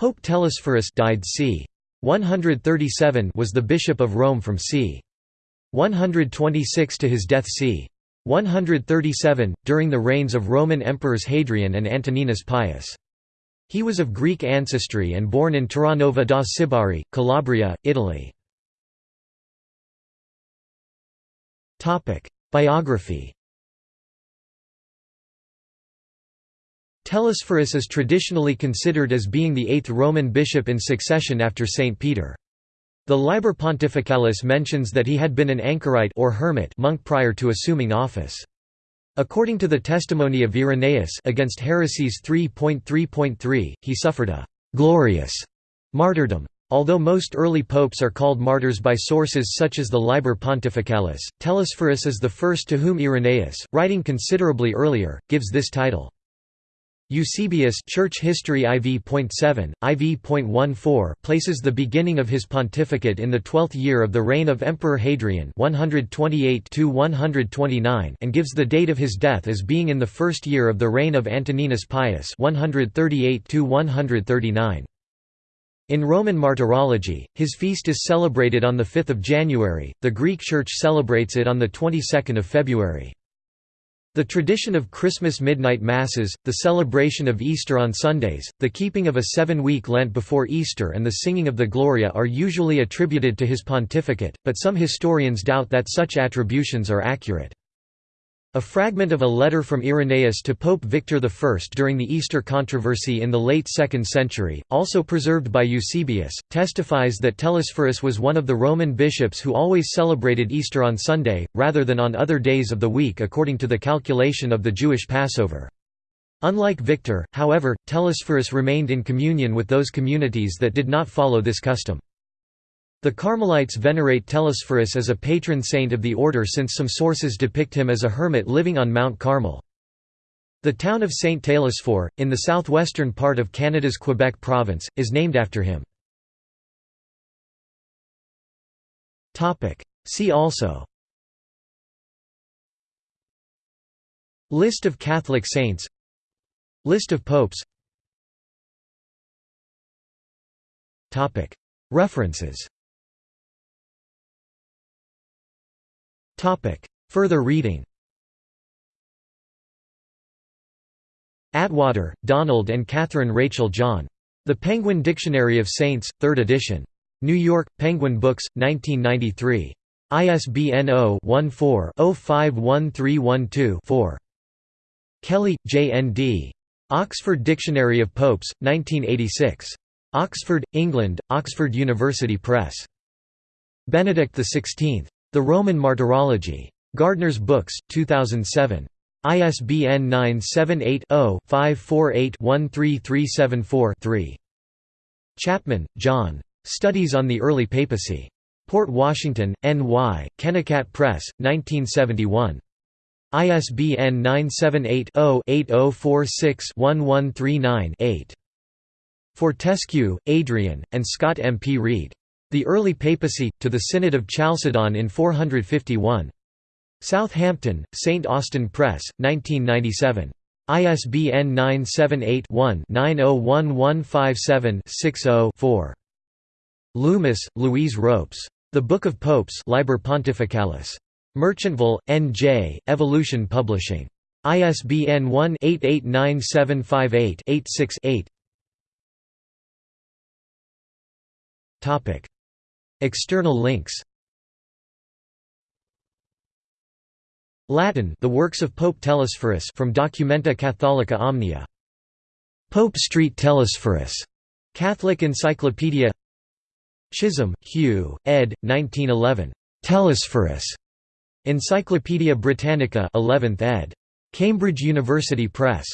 Pope Telesphorus died c. 137 was the bishop of Rome from c. 126 to his death c. 137, during the reigns of Roman emperors Hadrian and Antoninus Pius. He was of Greek ancestry and born in Terranova da Sibari, Calabria, Italy. Biography Telesphorus is traditionally considered as being the eighth Roman bishop in succession after Saint Peter. The Liber Pontificalis mentions that he had been an anchorite or hermit monk prior to assuming office. According to the testimony of Irenaeus against heresies 3.3.3, he suffered a «glorious» martyrdom. Although most early popes are called martyrs by sources such as the Liber Pontificalis, Telesphorus is the first to whom Irenaeus, writing considerably earlier, gives this title. Eusebius Church History IV.7, IV.14 places the beginning of his pontificate in the twelfth year of the reign of Emperor Hadrian 128 and gives the date of his death as being in the first year of the reign of Antoninus Pius 138 -139. In Roman martyrology, his feast is celebrated on 5 January, the Greek Church celebrates it on the 22nd of February. The tradition of Christmas midnight masses, the celebration of Easter on Sundays, the keeping of a seven-week Lent before Easter and the singing of the Gloria are usually attributed to his pontificate, but some historians doubt that such attributions are accurate. A fragment of a letter from Irenaeus to Pope Victor I during the Easter controversy in the late 2nd century, also preserved by Eusebius, testifies that Telesphorus was one of the Roman bishops who always celebrated Easter on Sunday, rather than on other days of the week according to the calculation of the Jewish Passover. Unlike Victor, however, Telesphorus remained in communion with those communities that did not follow this custom. The Carmelites venerate Telesphorus as a patron saint of the order since some sources depict him as a hermit living on Mount Carmel. The town of St. Telesphore, in the southwestern part of Canada's Quebec province, is named after him. See also List of Catholic saints List of popes References Further reading Attwater, Donald and Catherine Rachel John. The Penguin Dictionary of Saints, 3rd edition. New York, Penguin Books, 1993. ISBN 0-14-051312-4. Kelly, J. N. D. Oxford Dictionary of Popes, 1986. Oxford, England, Oxford University Press. Benedict XVI. The Roman Martyrology. Gardner's Books, 2007. ISBN 978-0-548-13374-3. Chapman, John. Studies on the Early Papacy. Port Washington, N.Y., Kennikat Press, 1971. ISBN 978-0-8046-1139-8. Fortescue, Adrian, and Scott M. P. Reid. The Early Papacy, to the Synod of Chalcedon in 451. Southampton, St. Austin Press, 1997. ISBN 978-1-901157-60-4. Loomis, Louise Ropes. The Book of Popes Liber Pontificalis. Merchantville, N.J., Evolution Publishing. ISBN 1-889758-86-8 External links Latin The works of Pope Telesphorus from Documenta Catholica Omnia. Pope Street Telesphorus. Catholic Encyclopedia Chisholm, Hugh, ed. 1911. Telesphorus. Encyclopædia Britannica 11th ed. Cambridge University Press.